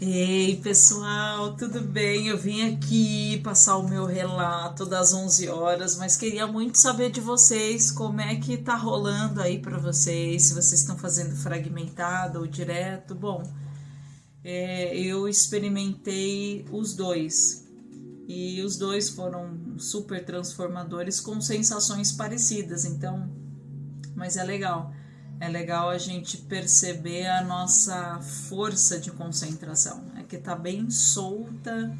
Ei, pessoal, tudo bem? Eu vim aqui passar o meu relato das 11 horas, mas queria muito saber de vocês como é que tá rolando aí para vocês, se vocês estão fazendo fragmentado ou direto. Bom, é, eu experimentei os dois e os dois foram super transformadores com sensações parecidas, então, mas é legal é legal a gente perceber a nossa força de concentração. É que tá bem solta,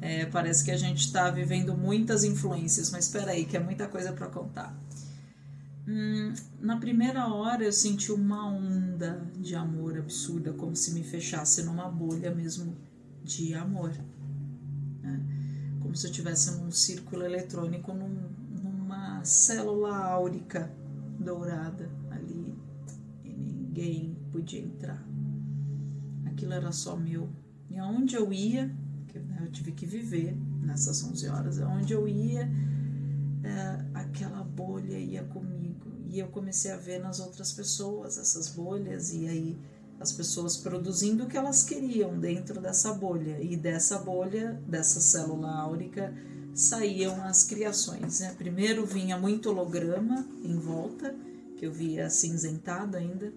é, parece que a gente está vivendo muitas influências, mas espera aí, que é muita coisa para contar. Hum, na primeira hora eu senti uma onda de amor absurda, como se me fechasse numa bolha mesmo de amor. Né? Como se eu tivesse num círculo eletrônico, num, numa célula áurica dourada ninguém podia entrar. Aquilo era só meu. E aonde eu ia, que né, eu tive que viver nessas 11 horas, aonde eu ia, é, aquela bolha ia comigo. E eu comecei a ver nas outras pessoas essas bolhas, e aí as pessoas produzindo o que elas queriam dentro dessa bolha. E dessa bolha, dessa célula áurica, saíam as criações. Né? Primeiro vinha muito holograma em volta, que eu via cinzentado ainda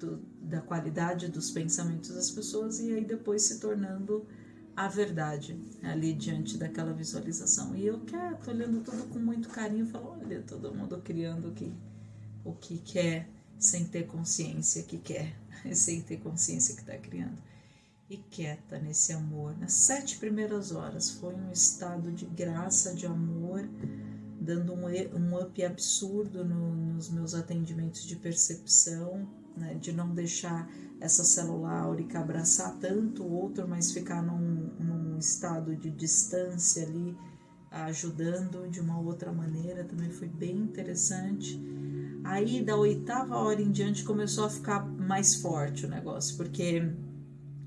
do, da qualidade dos pensamentos das pessoas e aí depois se tornando a verdade ali diante daquela visualização. E eu quieto, olhando tudo com muito carinho, falo, olha, todo mundo criando o que, o que quer, sem ter consciência que quer, sem ter consciência que está criando. E quieta nesse amor. Nas sete primeiras horas foi um estado de graça, de amor, dando um, um up absurdo no, nos meus atendimentos de percepção, né, de não deixar essa célula áurica abraçar tanto o outro, mas ficar num, num estado de distância ali, ajudando de uma outra maneira, também foi bem interessante. Aí da oitava hora em diante começou a ficar mais forte o negócio, porque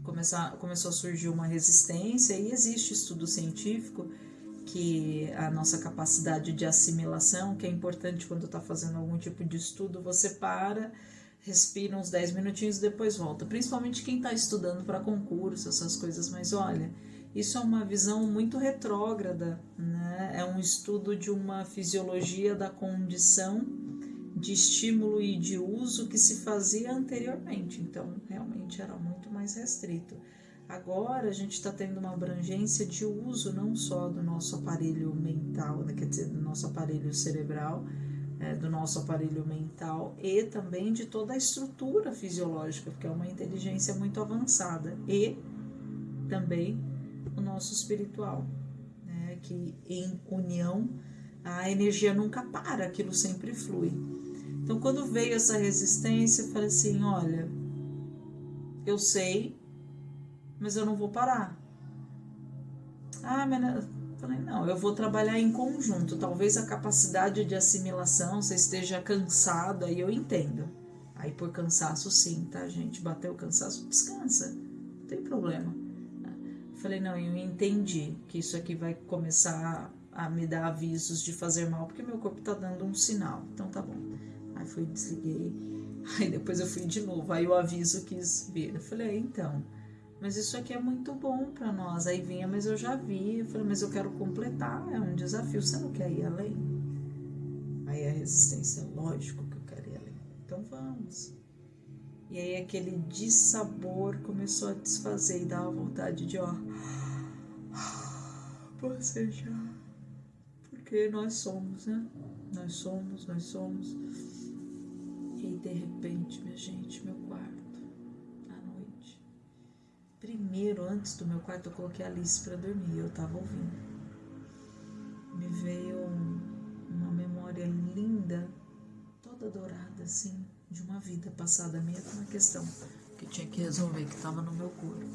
começou, começou a surgir uma resistência e existe estudo científico que a nossa capacidade de assimilação, que é importante quando está fazendo algum tipo de estudo, você para respira uns 10 minutinhos e depois volta. Principalmente quem está estudando para concurso, essas coisas. Mas olha, isso é uma visão muito retrógrada, né? É um estudo de uma fisiologia da condição de estímulo e de uso que se fazia anteriormente. Então, realmente era muito mais restrito. Agora a gente está tendo uma abrangência de uso não só do nosso aparelho mental, né? quer dizer, do nosso aparelho cerebral, é, do nosso aparelho mental e também de toda a estrutura fisiológica, porque é uma inteligência muito avançada, e também o nosso espiritual, né, que em união a energia nunca para, aquilo sempre flui. Então, quando veio essa resistência, eu falei assim: olha, eu sei, mas eu não vou parar. Ah, mas Falei, não, eu vou trabalhar em conjunto. Talvez a capacidade de assimilação você esteja cansada e eu entendo. Aí por cansaço sim, tá, gente? Bateu o cansaço, descansa. Não tem problema. Falei, não, eu entendi que isso aqui vai começar a me dar avisos de fazer mal, porque meu corpo tá dando um sinal. Então tá bom. Aí fui, desliguei. Aí depois eu fui de novo. Aí o aviso quis vir. Eu falei, é, então mas isso aqui é muito bom para nós. Aí vinha, mas eu já vi. Eu falei, mas eu quero completar, é um desafio. Você não quer ir além? Aí a resistência, lógico que eu quero ir além. Então vamos. E aí aquele dissabor começou a desfazer e dava vontade de, ó, bocejar. Porque nós somos, né? Nós somos, nós somos. E de repente, minha gente, meu quarto Primeiro, antes do meu quarto, eu coloquei a Alice para dormir. Eu tava ouvindo. Me veio uma memória linda, toda dourada, assim, de uma vida passada com uma questão que tinha que resolver, que tava no meu corpo.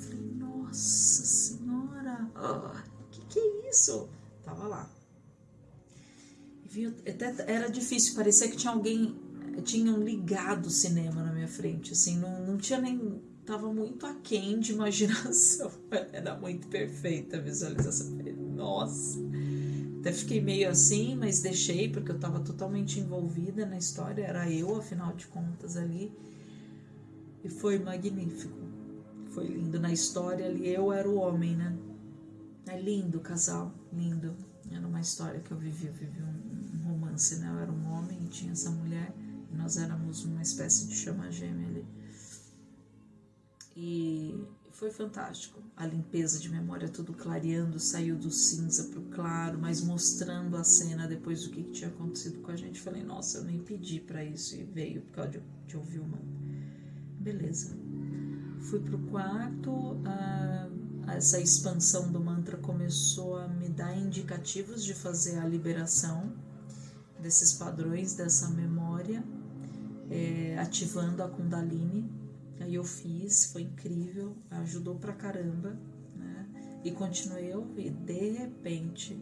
Falei, nossa senhora, oh, que que é isso? Tava lá. até era difícil, parecia que tinha alguém, tinham ligado o cinema na minha frente, assim, não, não tinha nem tava muito aquém de imaginação. Era muito perfeita a visualização. Nossa. Até fiquei meio assim, mas deixei porque eu estava totalmente envolvida na história. Era eu, afinal de contas, ali. E foi magnífico. foi lindo. Na história ali, eu era o homem, né? É lindo o casal, lindo. Era uma história que eu vivi, eu vivi um, um romance, né? Eu era um homem e tinha essa mulher, e nós éramos uma espécie de chama gêmea ali. E foi fantástico. A limpeza de memória, tudo clareando, saiu do cinza para o claro, mas mostrando a cena depois do que, que tinha acontecido com a gente. Falei, nossa, eu nem pedi para isso e veio por causa de, de ouvir uma. Beleza. Fui pro quarto, essa expansão do mantra começou a me dar indicativos de fazer a liberação desses padrões, dessa memória, é, ativando a Kundalini Aí eu fiz, foi incrível, ajudou pra caramba, né? E continuei a ouvir. De repente,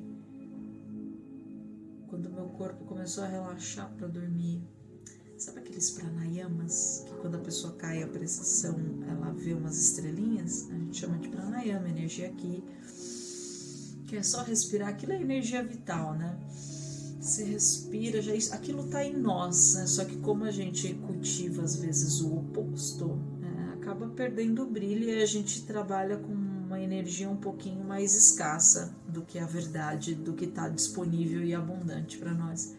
quando meu corpo começou a relaxar para dormir, sabe aqueles pranayamas que quando a pessoa cai a pressão, ela vê umas estrelinhas? A gente chama de pranayama, energia aqui, que é só respirar, aquilo é energia vital, né? Você respira, já aquilo tá em nós, né? Só que como a gente cultiva às vezes o oposto, acaba perdendo o brilho e a gente trabalha com uma energia um pouquinho mais escassa do que a verdade, do que está disponível e abundante para nós.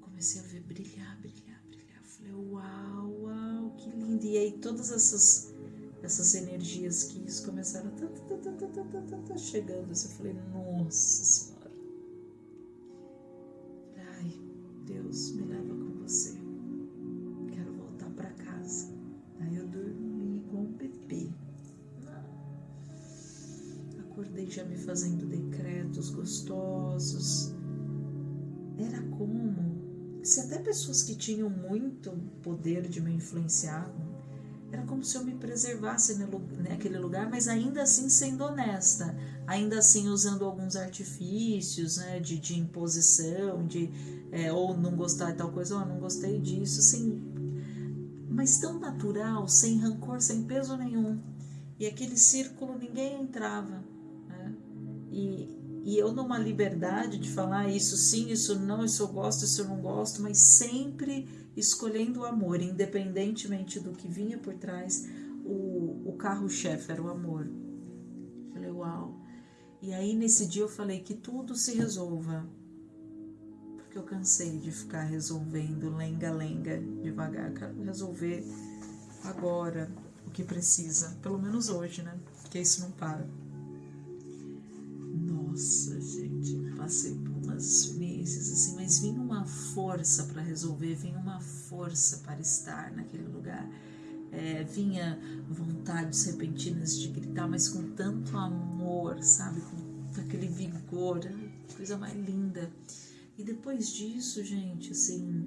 Comecei a ver brilhar, brilhar, brilhar. Falei, uau, uau, que lindo! E aí todas essas essas energias que isso começaram tá, chegando. Eu falei, nossa senhora Deus, me leva Acordei já me fazendo decretos gostosos. Era como se até pessoas que tinham muito poder de me influenciar era como se eu me preservasse naquele lugar, mas ainda assim sendo honesta, ainda assim usando alguns artifícios né, de, de imposição, de é, ou não gostar de tal coisa, ou não gostei disso, sem, mas tão natural, sem rancor, sem peso nenhum. E aquele círculo ninguém entrava. E, e eu numa liberdade de falar isso sim, isso não, isso eu gosto, isso eu não gosto, mas sempre escolhendo o amor, independentemente do que vinha por trás, o, o carro-chefe era o amor. Falei, uau. E aí nesse dia eu falei que tudo se resolva, porque eu cansei de ficar resolvendo lenga-lenga devagar, quero resolver agora o que precisa, pelo menos hoje, né? Porque isso não para. Nossa, gente, passei por umas experiências assim, mas vinha uma força para resolver, vinha uma força para estar naquele lugar. É, vinha vontades repentinas de gritar, mas com tanto amor, sabe? Com aquele vigor, coisa mais linda. E depois disso, gente, assim,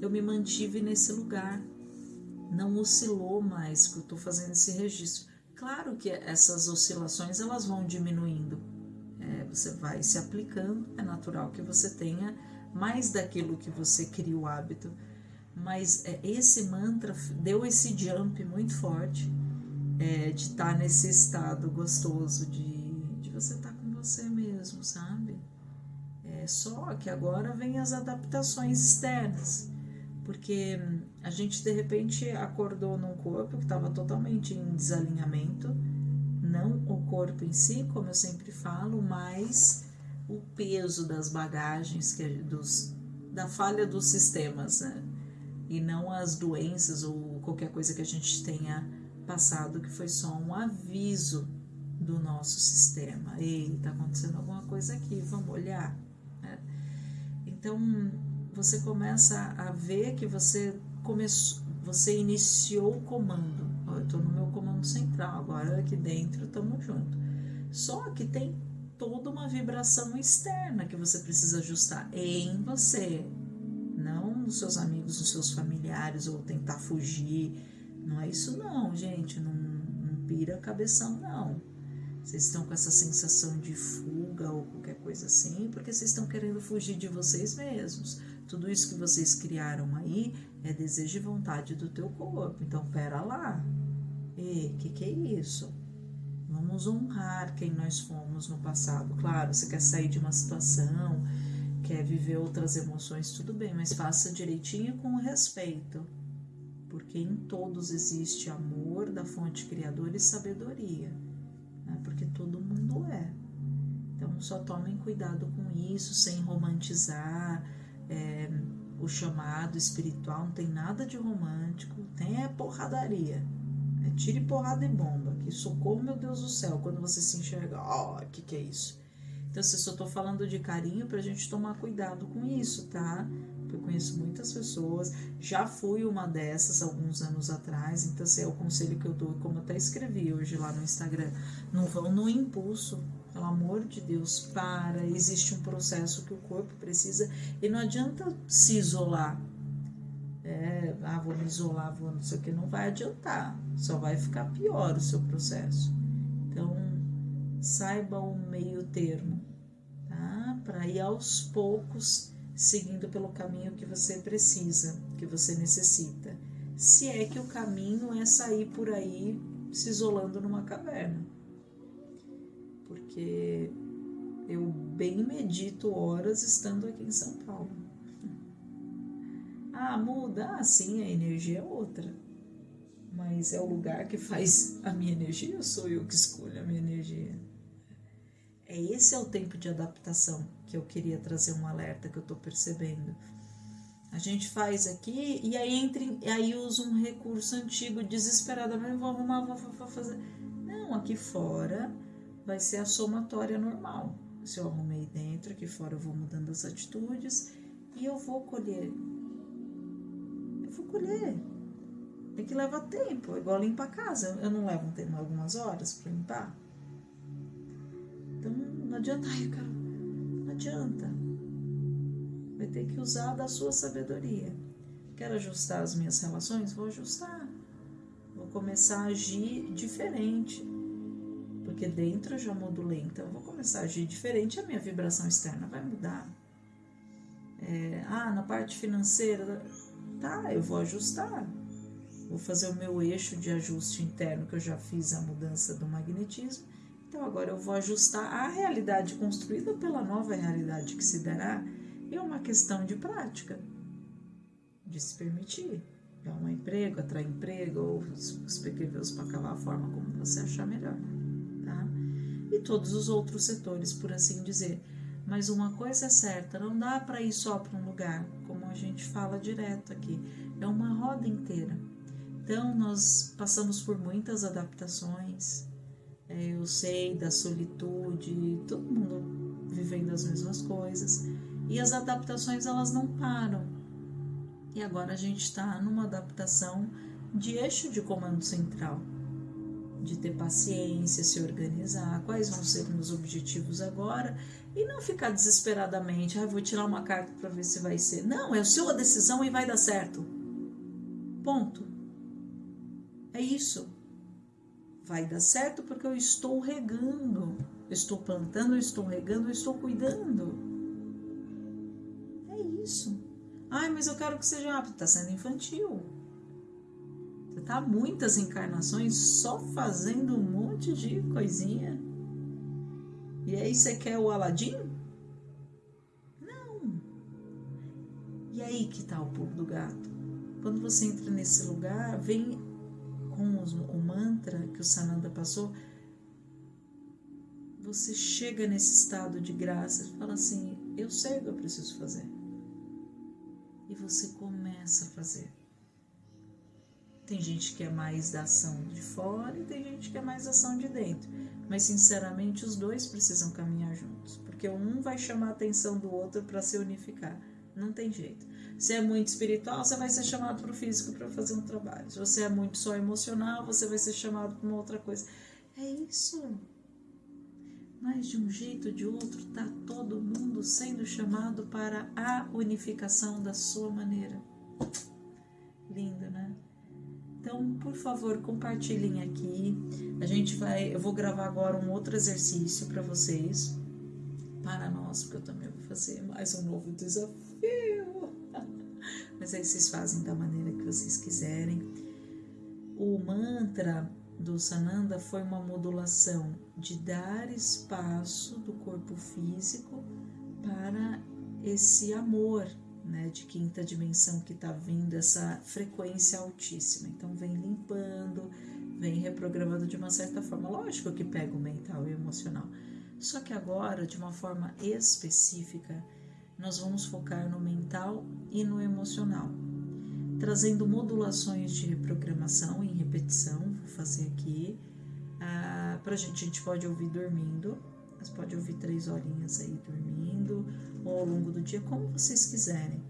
eu me mantive nesse lugar. Não oscilou mais, porque eu estou fazendo esse registro. Claro que essas oscilações elas vão diminuindo, é, você vai se aplicando, é natural que você tenha mais daquilo que você cria o hábito. Mas é, esse mantra deu esse jump muito forte é, de estar tá nesse estado gostoso de, de você estar tá com você mesmo, sabe? É só que agora vem as adaptações externas, porque a gente de repente acordou num corpo que estava totalmente em desalinhamento não corpo em si, como eu sempre falo, mas o peso das bagagens, que, dos, da falha dos sistemas, né? e não as doenças ou qualquer coisa que a gente tenha passado, que foi só um aviso do nosso sistema. Ei, está acontecendo alguma coisa aqui, vamos olhar. Né? Então, você começa a ver que você começou, você iniciou o comando eu estou no meu comando central, agora aqui dentro estamos juntos. Só que tem toda uma vibração externa que você precisa ajustar em você, não nos seus amigos, nos seus familiares ou tentar fugir. Não é isso não, gente, não, não pira cabeção não. Vocês estão com essa sensação de fuga ou qualquer coisa assim, porque vocês estão querendo fugir de vocês mesmos. Tudo isso que vocês criaram aí é desejo e vontade do teu corpo. Então, pera lá. E que que é isso? Vamos honrar quem nós fomos no passado. Claro, você quer sair de uma situação, quer viver outras emoções, tudo bem, mas faça direitinho com respeito. porque em todos existe amor da fonte criadora e sabedoria, né? porque todo mundo é. Então só tomem cuidado com isso, sem romantizar é, o chamado espiritual, não tem nada de romântico, tem é porradaria. É tire porrada e bomba, que socorro, meu Deus do céu, quando você se enxerga, ó, oh, o que, que é isso? Então, se eu só tô falando de carinho pra gente tomar cuidado com isso, tá? eu conheço muitas pessoas, já fui uma dessas alguns anos atrás, então esse é o conselho que eu dou, como até escrevi hoje lá no Instagram, não vão no impulso, pelo amor de Deus, para, existe um processo que o corpo precisa. E não adianta se isolar. É, ah, vou me isolar, vou não sei o que, não vai adiantar, só vai ficar pior o seu processo. Então, saiba o meio termo, tá? Para ir aos poucos seguindo pelo caminho que você precisa, que você necessita. Se é que o caminho é sair por aí se isolando numa caverna. Porque eu bem medito horas estando aqui em São Paulo. Ah, muda? Ah, sim, a energia é outra. Mas é o lugar que faz a minha energia ou sou eu que escolho a minha energia? É esse é o tempo de adaptação que eu queria trazer um alerta que eu estou percebendo. A gente faz aqui e aí entre, aí usa um recurso antigo desesperadamente, vou arrumar, vou, vou fazer. Não, aqui fora vai ser a somatória normal. Se eu arrumei dentro, aqui fora eu vou mudando as atitudes e eu vou colher. Vou colher. É que leva tempo, é igual limpar a casa. Eu não levo tempo, algumas horas para limpar. Então não adianta, ai, eu quero adianta. Vai ter que usar da sua sabedoria. Quero ajustar as minhas relações? Vou ajustar. Vou começar a agir diferente. Porque dentro eu já modulei, então eu vou começar a agir diferente, a minha vibração externa vai mudar. É, ah, na parte financeira, tá, eu vou ajustar. Vou fazer o meu eixo de ajuste interno, que eu já fiz a mudança do magnetismo então agora eu vou ajustar a realidade construída pela nova realidade que se dará. É uma questão de prática, de se permitir. É um emprego, atrair emprego, ou os PQVs para cavar a forma como você achar melhor. Tá? E todos os outros setores, por assim dizer. Mas uma coisa é certa, não dá para ir só para um lugar, gente fala direto aqui. É uma roda inteira. Então, nós passamos por muitas adaptações, é, eu sei da solitude, todo mundo vivendo as mesmas coisas. E as adaptações elas não param. E agora a gente está numa adaptação de eixo de comando central, de ter paciência, se organizar, quais vão ser meus objetivos agora e não ficar desesperadamente, ah, vou tirar uma carta para ver se vai ser. Não, é a sua decisão e vai dar certo. Ponto. É isso vai dar certo porque eu estou regando. Eu estou plantando, eu estou regando, eu estou cuidando. É isso. Ai, mas eu quero que seja rápido. Está sendo infantil. Está muitas encarnações só fazendo um monte de coisinha. E aí você quer o Aladim? Não. E aí que está o pulo do gato. Quando você entra nesse lugar, vem com os, o mantra que o Sananda passou, você chega nesse estado de graça e fala assim: Eu sei o que eu preciso fazer. E você começa a fazer. Tem gente que é mais da ação de fora e tem gente que é mais da ação de dentro. Mas, sinceramente, os dois precisam caminhar juntos, porque um vai chamar a atenção do outro para se unificar. Não tem jeito. Se é muito espiritual, você vai ser chamado para o físico para fazer um trabalho. Se você é muito só emocional, você vai ser chamado para uma outra coisa. É isso. Mas de um jeito ou de outro, está todo mundo sendo chamado para a unificação da sua maneira. Lindo, né? Então, por favor, compartilhem aqui. A gente vai, eu vou gravar agora um outro exercício para vocês, para nós, porque eu também vou fazer mais um novo desafio mas aí vocês fazem da maneira que vocês quiserem. O mantra do Sananda foi uma modulação de dar espaço do corpo físico para esse amor né, de quinta dimensão que está vindo, essa frequência altíssima. Então, vem limpando, vem reprogramando de uma certa forma. Lógico que pega o mental e o emocional. Só que agora, de uma forma específica, nós vamos focar no mental e no emocional, trazendo modulações de reprogramação em repetição. Vou fazer aqui. Ah, pra gente, a gente pode ouvir dormindo, mas pode ouvir três horinhas aí dormindo, ou ao longo do dia, como vocês quiserem,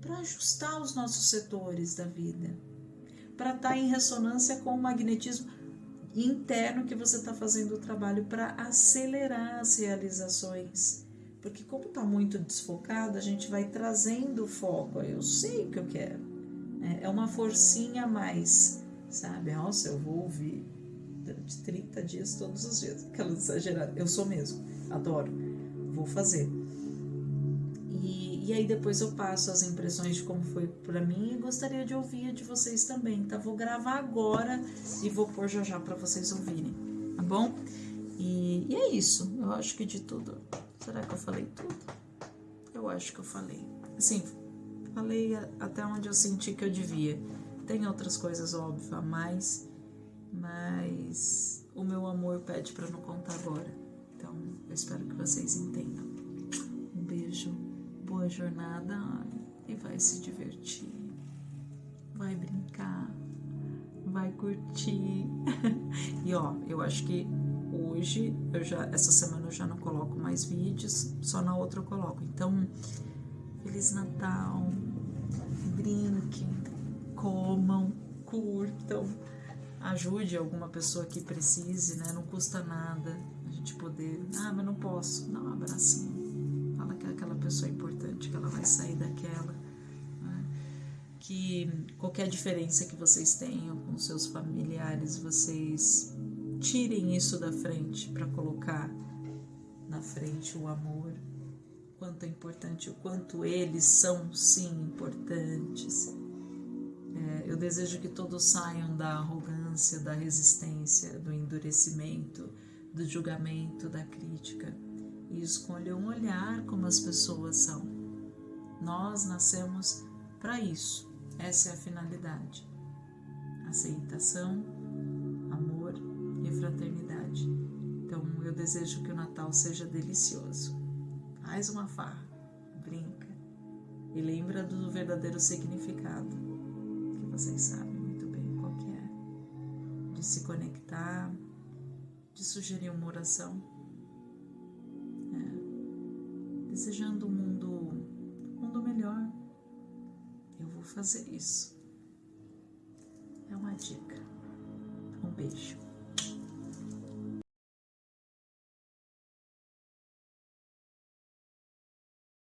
para ajustar os nossos setores da vida, para estar tá em ressonância com o magnetismo interno que você está fazendo o trabalho para acelerar as realizações. Porque como está muito desfocado, a gente vai trazendo o foco. Eu sei o que eu quero. É, é uma forcinha a mais, sabe? Nossa, eu vou ouvir durante 30 dias todos os dias. Aquela exagerada. Eu sou mesmo. Adoro. Vou fazer. E aí depois eu passo as impressões de como foi para mim e gostaria de ouvir de vocês também, tá? Vou gravar agora e vou pôr já já para vocês ouvirem, tá bom? E, e é isso, eu acho que de tudo. Será que eu falei tudo? Eu acho que eu falei. Assim, falei até onde eu senti que eu devia. Tem outras coisas, óbvio, a mais, mas o meu amor pede para não contar agora. Então, eu espero que vocês entendam. Um beijo boa jornada e vai se divertir, vai brincar, vai curtir. e ó, eu acho que hoje, eu já, essa semana eu já não coloco mais vídeos, só na outra eu coloco. Então, Feliz Natal, brinquem, comam, curtam, ajude alguma pessoa que precise, né? Não custa nada a gente poder. Ah, mas não posso. Não, um abracinho que aquela pessoa é importante, que ela vai sair daquela. Né? Que qualquer diferença que vocês tenham com seus familiares, vocês tirem isso da frente para colocar na frente o amor, quanto é importante, o quanto eles são sim importantes. É, eu desejo que todos saiam da arrogância, da resistência, do endurecimento, do julgamento, da crítica e escolham olhar como as pessoas são. Nós nascemos para isso, essa é a finalidade. Aceitação, amor e fraternidade. Então eu desejo que o Natal seja delicioso. Faz uma farra, brinca e lembra do verdadeiro significado, que vocês sabem De se conectar, de sugerir uma oração desejando um mundo, um mundo melhor, eu vou fazer isso. É uma dica. Um beijo.